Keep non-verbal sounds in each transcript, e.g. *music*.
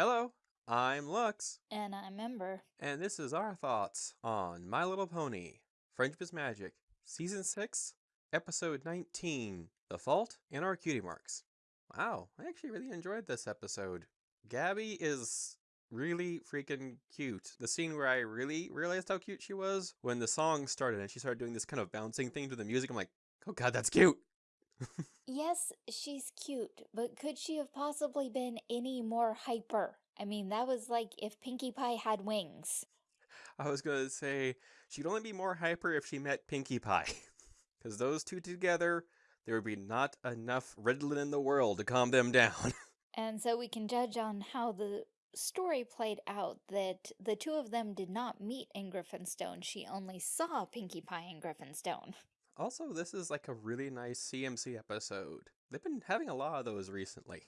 Hello, I'm Lux, And I remember. and this is our thoughts on My Little Pony, Friendship is Magic, Season 6, Episode 19, The Fault in Our Cutie Marks. Wow, I actually really enjoyed this episode. Gabby is really freaking cute. The scene where I really realized how cute she was when the song started and she started doing this kind of bouncing thing to the music, I'm like, oh god, that's cute! Yes, she's cute, but could she have possibly been any more hyper? I mean, that was like if Pinkie Pie had wings. I was gonna say she'd only be more hyper if she met Pinkie Pie, *laughs* because those two together, there would be not enough Ritalin in the world to calm them down. *laughs* And so we can judge on how the story played out that the two of them did not meet in Griffinstone. She only saw Pinkie Pie in Griffinstone. Also, this is like a really nice CMC episode. They've been having a lot of those recently.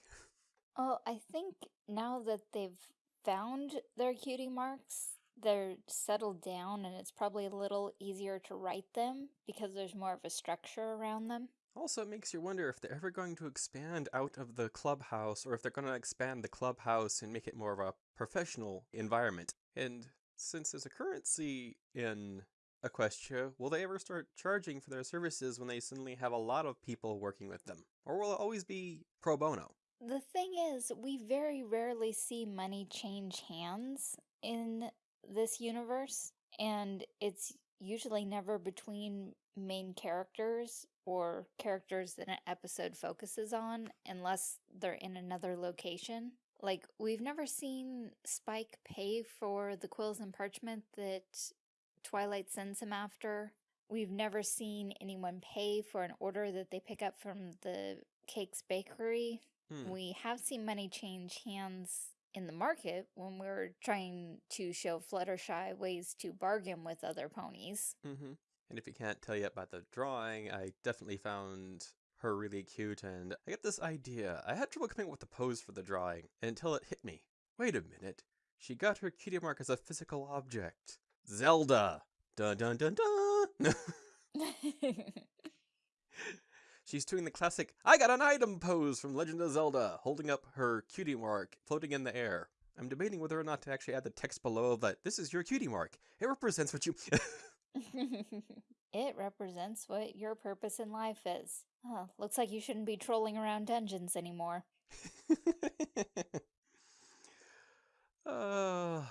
Oh, I think now that they've found their cutie marks, they're settled down and it's probably a little easier to write them because there's more of a structure around them. Also, it makes you wonder if they're ever going to expand out of the clubhouse or if they're going to expand the clubhouse and make it more of a professional environment. And since there's a currency in Equestria, will they ever start charging for their services when they suddenly have a lot of people working with them? Or will it always be pro bono? The thing is, we very rarely see money change hands in this universe, and it's usually never between main characters or characters that an episode focuses on unless they're in another location. Like, we've never seen Spike pay for the quills and parchment that Twilight sends him after. We've never seen anyone pay for an order that they pick up from the Cakes Bakery. Hmm. We have seen money change hands in the market when we're trying to show Fluttershy ways to bargain with other ponies. Mm-hmm. And if you can't tell yet by the drawing, I definitely found her really cute, and I get this idea. I had trouble coming up with the pose for the drawing until it hit me. Wait a minute. She got her cutie mark as a physical object. Zelda! Dun dun dun dun! *laughs* She's doing the classic I got an item pose from Legend of Zelda, holding up her cutie mark, floating in the air. I'm debating whether or not to actually add the text below that this is your cutie mark. It represents what you. *laughs* *laughs* it represents what your purpose in life is. Oh, looks like you shouldn't be trolling around dungeons anymore. uh,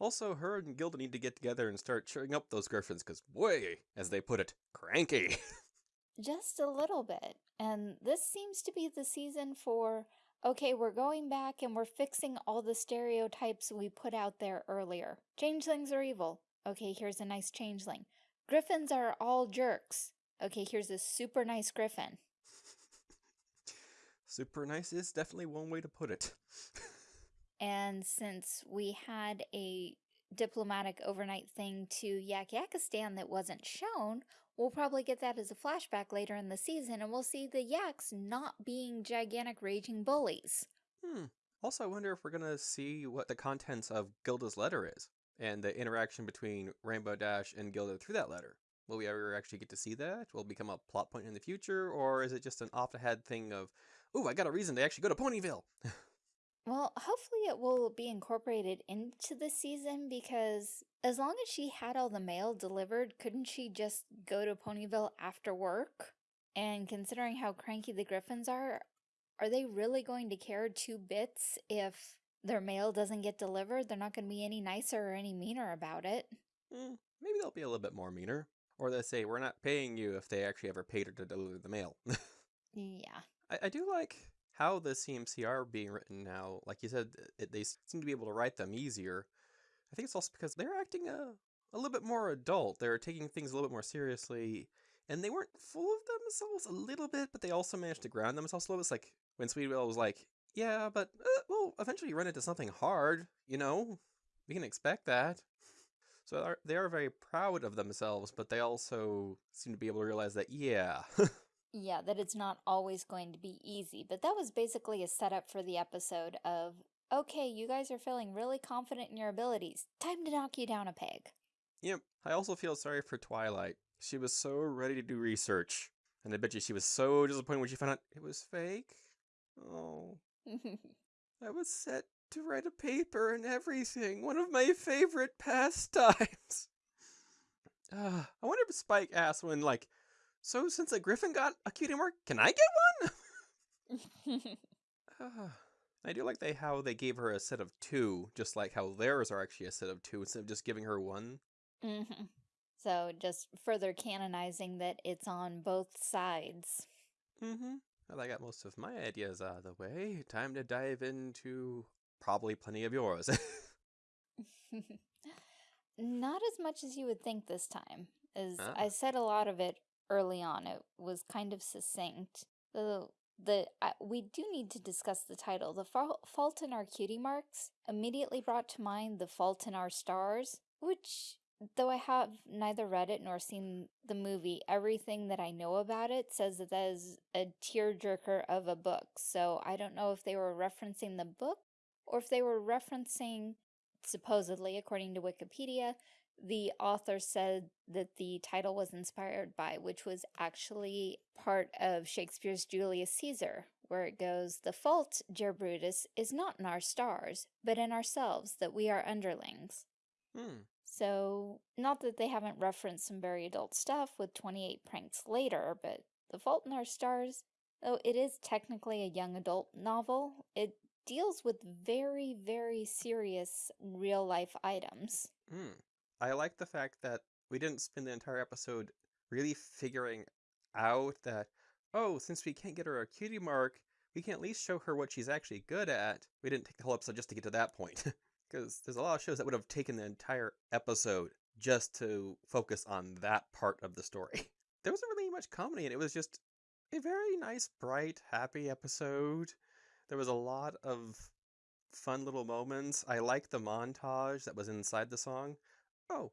also, her and Gilda need to get together and start cheering up those griffins, because boy, as they put it, cranky. *laughs* Just a little bit. And this seems to be the season for, okay, we're going back and we're fixing all the stereotypes we put out there earlier. Changelings are evil. Okay, here's a nice changeling. Griffins are all jerks. Okay, here's a super nice griffin. *laughs* Super nice is definitely one way to put it. *laughs* And since we had a diplomatic overnight thing to Yak Yakistan that wasn't shown, we'll probably get that as a flashback later in the season and we'll see the Yaks not being gigantic raging bullies. Hmm. Also, I wonder if we're going to see what the contents of Gilda's letter is and the interaction between Rainbow Dash and Gilda through that letter. Will we ever actually get to see that? Will it become a plot point in the future? Or is it just an off the head thing of, ooh, I got a reason to actually go to Ponyville? *laughs* Well, hopefully it will be incorporated into the season because as long as she had all the mail delivered, couldn't she just go to Ponyville after work? And considering how cranky the Griffins are, are they really going to care two bits if their mail doesn't get delivered? They're not going to be any nicer or any meaner about it. Mm, maybe they'll be a little bit more meaner. Or they'll say, we're not paying you if they actually ever paid her to deliver the mail. *laughs* Yeah. I, I do like how the CMC are being written now. Like you said, it, they seem to be able to write them easier. I think it's also because they're acting a, a little bit more adult. They're taking things a little bit more seriously. And they weren't full of themselves a little bit, but they also managed to ground themselves a little bit. It's like when Sweetie Belle was like, yeah, but uh, we'll eventually run into something hard, you know? We can expect that. So they are, they are very proud of themselves, but they also seem to be able to realize that, yeah, *laughs* Yeah, that it's not always going to be easy, but that was basically a setup for the episode of, okay, you guys are feeling really confident in your abilities. Time to knock you down a peg. Yep. I also feel sorry for Twilight. She was so ready to do research. And I bet you she was so disappointed when she found out it was fake. Oh, *laughs* I was set to write a paper and everything. One of my favorite pastimes. Uh, *sighs* I wonder if Spike asked when, like, so since a griffin got a cutie mark, can I get one? uh, *laughs* *laughs* I do like they how they gave her a set of two, just like how theirs are actually a set of two instead of just giving her one. hmm So just further canonizing that it's on both sides. Mm-hmm. Well, I got most of my ideas out of the way. Time to dive into probably plenty of yours. *laughs* Not as much as you would think this time, as Ah. I said a lot of it early on. It was kind of succinct. The the uh, we do need to discuss the title. The Fa- Fault in Our Cutie Marks immediately brought to mind The Fault in Our Stars, which though I have neither read it nor seen the movie, everything that I know about it says that that is a tearjerker of a book. So I don't know if they were referencing the book or if they were referencing supposedly, according to Wikipedia, the author said that the title was inspired by, which was actually part of Shakespeare's Julius Caesar, where it goes, The fault, dear Brutus, is not in our stars, but in ourselves, that we are underlings. hmm. So, not that they haven't referenced some very adult stuff with 28 pranks later, but The Fault in Our Stars, though it is technically a young adult novel, it deals with very, very serious real life items. Mm. I like the fact that we didn't spend the entire episode really figuring out that, oh, since we can't get her a cutie mark, we can at least show her what she's actually good at. We didn't take the whole episode just to get to that point. *laughs* Because there's a lot of shows that would have taken the entire episode just to focus on that part of the story. *laughs* There wasn't really much comedy and it. It was just a very nice, bright, happy episode. There was a lot of fun little moments. I like the montage that was inside the song. Oh,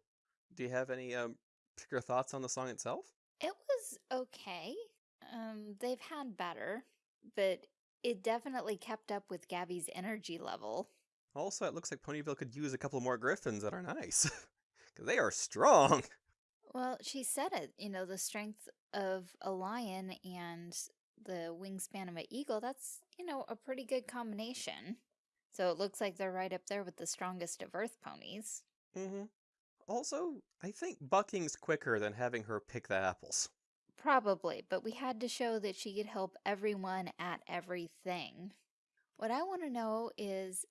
do you have any um, particular thoughts on the song itself? It was okay. Um, they've had better, but it definitely kept up with Gabby's energy level. Also, it looks like Ponyville could use a couple more griffins that are nice. *laughs* Because they are strong. *laughs* Well, she said it, you know, the strength of a lion and the wingspan of an eagle, that's, you know, a pretty good combination. So it looks like they're right up there with the strongest of earth ponies. hmm Also, I think bucking's quicker than having her pick the apples. Probably, but we had to show that she could help everyone at everything. What I want to know is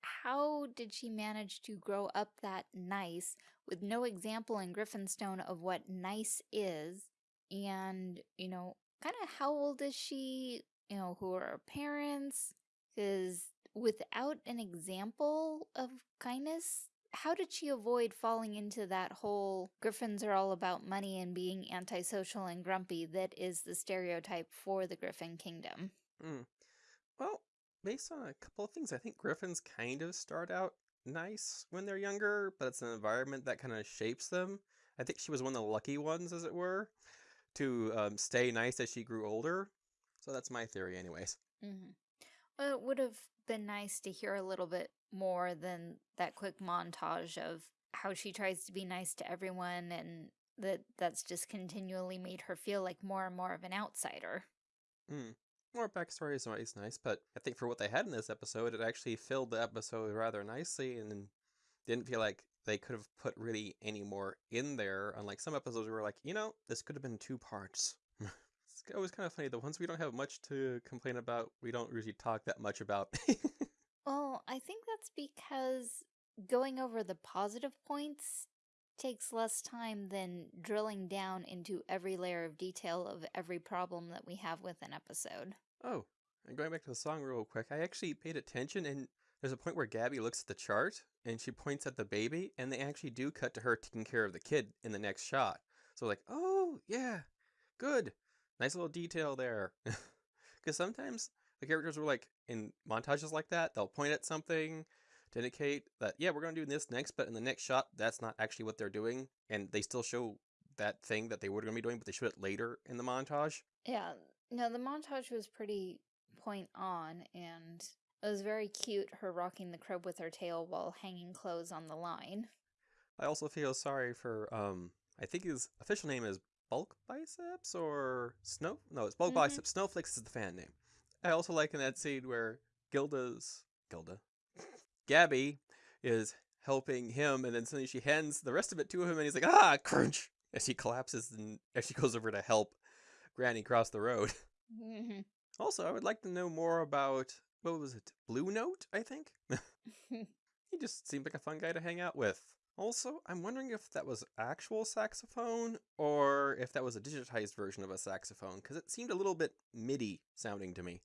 how did she manage to grow up that nice with no example in Griffinstone of what nice is? And, you know, kind of how old is she? You know, who are her parents? Because without an example of kindness, how did she avoid falling into that whole Griffins are all about money and being antisocial and grumpy that is the stereotype for the Griffin Kingdom? Mm. Well, based on a couple of things, I think griffins kind of start out nice when they're younger, but it's an environment that kind of shapes them. I think she was one of the lucky ones, as it were, to um, stay nice as she grew older. So that's my theory, anyways. Mm-hmm. Well, it would have been nice to hear a little bit more than that quick montage of how she tries to be nice to everyone and that that's just continually made her feel like more and more of an outsider. Mm. More backstory is always nice, but I think for what they had in this episode, it actually filled the episode rather nicely and didn't feel like they could have put really any more in there. Unlike some episodes where like, you know, this could have been two parts. Always kind of funny. The ones we don't have much to complain about, we don't usually talk that much about. Well, I think that's because going over the positive points takes less time than drilling down into every layer of detail of every problem that we have with an episode. oh, and going back to the song real quick, I actually paid attention and there's a point where Gabby looks at the chart and she points at the baby and they actually do cut to her taking care of the kid in the next shot. So like, oh yeah, good. Nice little detail there. *laughs* Because sometimes the characters were like in montages like that, they'll point at something to indicate that, yeah, we're going to do this next, but in the next shot, that's not actually what they're doing. And they still show that thing that they were going to be doing, but they show it later in the montage. Yeah, no, the montage was pretty point on, and it was very cute, her rocking the crib with her tail while hanging clothes on the line. I also feel sorry for, um, I think his official name is Bulk Biceps or Snow? No, it's Bulk Mhm. Biceps. Snowflakes is the fan name. I also like in that scene where Gilda's, Gilda, Gabby is helping him, and then suddenly she hands the rest of it to him, and he's like, ah, crunch, as he collapses and as she goes over to help Granny cross the road. *laughs* Mm -hmm. Also, I would like to know more about, what was it, Blue Note, I think? *laughs* *laughs* he just seemed like a fun guy to hang out with. Also, I'm wondering if that was actual saxophone or if that was a digitized version of a saxophone, because it seemed a little bit MIDI sounding to me.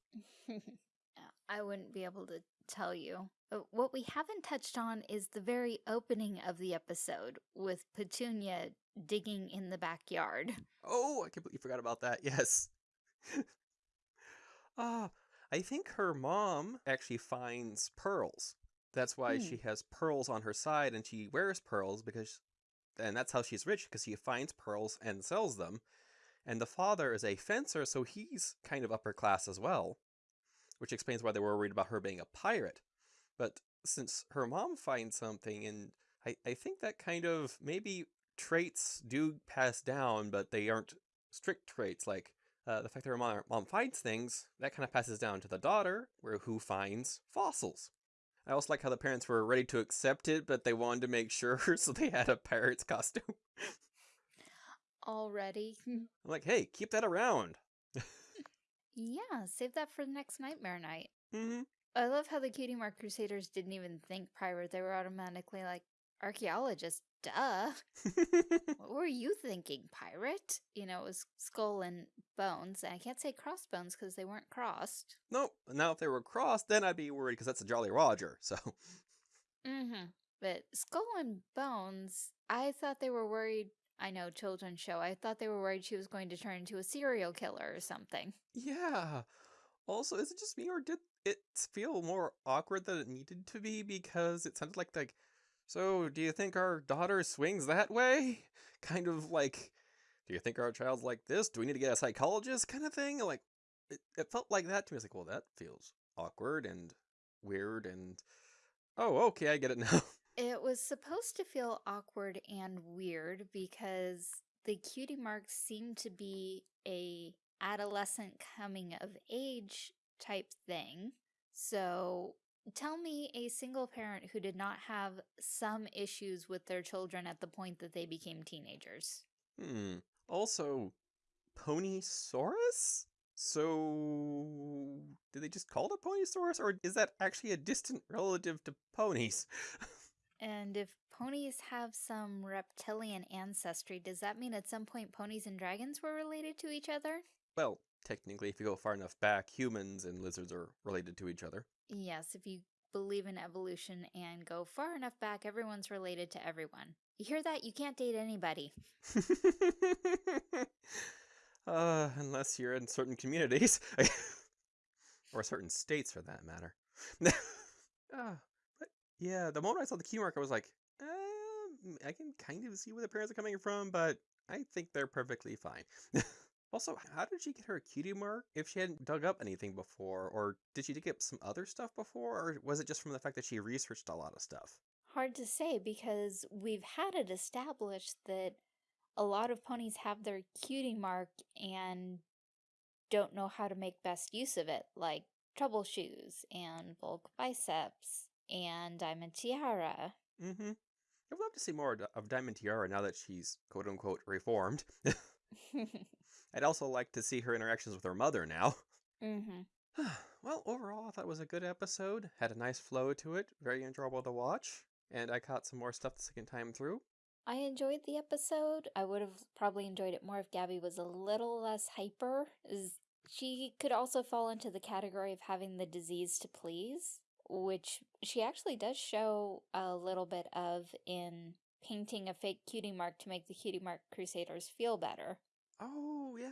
*laughs* I wouldn't be able to tell you. Uh, What we haven't touched on is the very opening of the episode with Petunia digging in the backyard. *laughs* Oh, I completely forgot about that. Yes. *laughs* Ah, I think her mom actually finds pearls. That's why Hmm. she has pearls on her side and she wears pearls because and that's how she's rich because she finds pearls and sells them. And the father is a fencer, so he's kind of upper class as well, which explains why they were worried about her being a pirate. But since her mom finds something, and I, I think that kind of maybe traits do pass down, but they aren't strict traits. Like uh, the fact that her mom, mom finds things, that kind of passes down to the daughter, where who finds fossils. I also like how the parents were ready to accept it, but they wanted to make sure, *laughs* so they had a pirate's costume. Already? *laughs* I'm like, hey, keep that around. yeah, save that for the next Nightmare Night. hmm I love how the Cutie Mark Crusaders didn't even think pirate. They were automatically like, archaeologist, duh. *laughs* What were you thinking, pirate? You know, it was skull and bones. And I can't say crossbones because they weren't crossed. nope. Now, if they were crossed, then I'd be worried because that's a Jolly Roger. So, Mm-hmm. But skull and bones, I thought they were worried. I know, children's show. I thought they were worried she was going to turn into a serial killer or something. yeah. Also, is it just me or did it feel more awkward than it needed to be because it sounded like like so do you think our daughter swings that way? *laughs* Kind of like do you think our child's like this? Do we need to get a psychologist kind of thing? Like it, it felt like that to me. It's like, well, that feels awkward and weird and oh, okay, I get it *laughs* now. It was supposed to feel awkward and weird because the cutie marks seemed to be a adolescent coming of age type thing. So tell me a single parent who did not have some issues with their children at the point that they became teenagers. Hmm. Also, Ponysaurus? So, did they just call it a Ponysaurus, or is that actually a distant relative to ponies? *laughs* And if ponies have some reptilian ancestry, does that mean at some point ponies and dragons were related to each other? well, technically, if you go far enough back, humans and lizards are related to each other. Yes, if you believe in evolution and go far enough back, everyone's related to everyone. You hear that? You can't date anybody. *laughs* uh, unless you're in certain communities. *laughs* or certain states, for that matter. Ah, *laughs* but yeah, the moment I saw the key mark, I was like, um, I can kind of see where the parents are coming from, but I think they're perfectly fine. Also, how did she get her cutie mark if she hadn't dug up anything before? Or did she dig up some other stuff before? Or was it just from the fact that she researched a lot of stuff? Hard to say because we've had it established that a lot of ponies have their cutie mark and don't know how to make best use of it, like trouble shoes and bulk biceps and diamond tiara. Mm-hmm. I'd love to see more of of Diamond Tiara now that she's quote unquote reformed. *laughs* *laughs* I'd also like to see her interactions with her mother now. mm-hmm. *sighs* well, overall, I thought it was a good episode. Had a nice flow to it. Very enjoyable to watch. And I caught some more stuff the second time through. I enjoyed the episode. I would have probably enjoyed it more if Gabby was a little less hyper. Is she could also fall into the category of having the disease to please, which she actually does show a little bit of in painting a fake cutie mark to make the cutie mark crusaders feel better. Oh, yeah.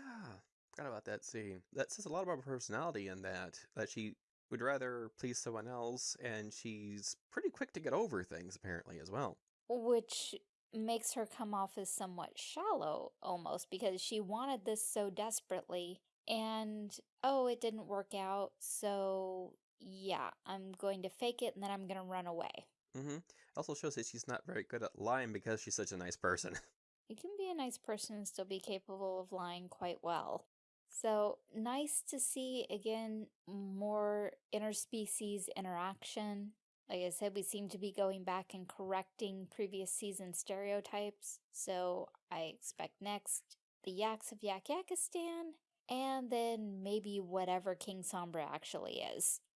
Forgot about that scene. That says a lot about her personality in that, that she would rather please someone else, and she's pretty quick to get over things, apparently, as well. Which makes her come off as somewhat shallow almost because she wanted this so desperately and oh it didn't work out so yeah i'm going to fake it and then i'm going to run away Mm-hmm. Also shows that she's not very good at lying because she's such a nice person. *laughs* you can be a nice person and still be capable of lying quite well so nice to see again more interspecies interaction Like I said, we seem to be going back and correcting previous season stereotypes. So I expect next the Yaks of Yak Yakistan, and then maybe whatever King Sombra actually is. *laughs*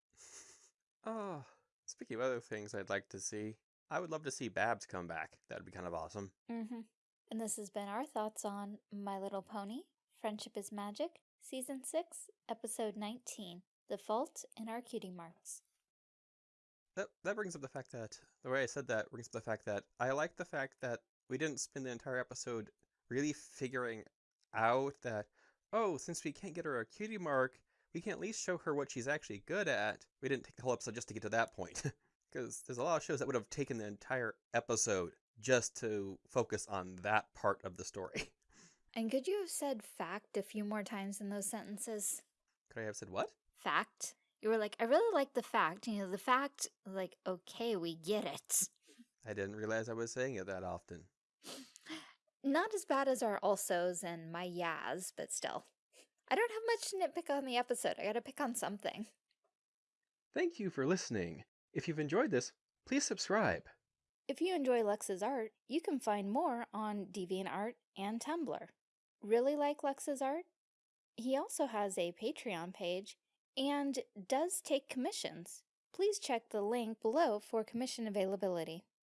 Oh, speaking of other things I'd like to see, I would love to see Babs come back. That would be kind of awesome. Mm-hmm. And this has been our thoughts on My Little Pony, Friendship is Magic, Season 6, Episode 19, The Fault in Our Cutie Marks. That, that brings up the fact that, the way I said that brings up the fact that I like the fact that we didn't spend the entire episode really figuring out that, oh, since we can't get her a cutie mark, we can at least show her what she's actually good at. We didn't take the whole episode just to get to that point. *laughs* Because there's a lot of shows that would have taken the entire episode just to focus on that part of the story. *laughs* And could you have said fact a few more times in those sentences? Could I have said what? Fact. You were like, I really like the fact. You know, the fact, like, okay, we get it. I didn't realize I was saying it that often. *sighs* Not as bad as our alsos and my yas, but still. I don't have much to nitpick on the episode. I gotta pick on something. Thank you for listening. If you've enjoyed this, please subscribe. If you enjoy Lux's art, you can find more on DeviantArt and Tumblr. Really like Lux's art? He also has a Patreon page and does take commissions. Please check the link below for commission availability.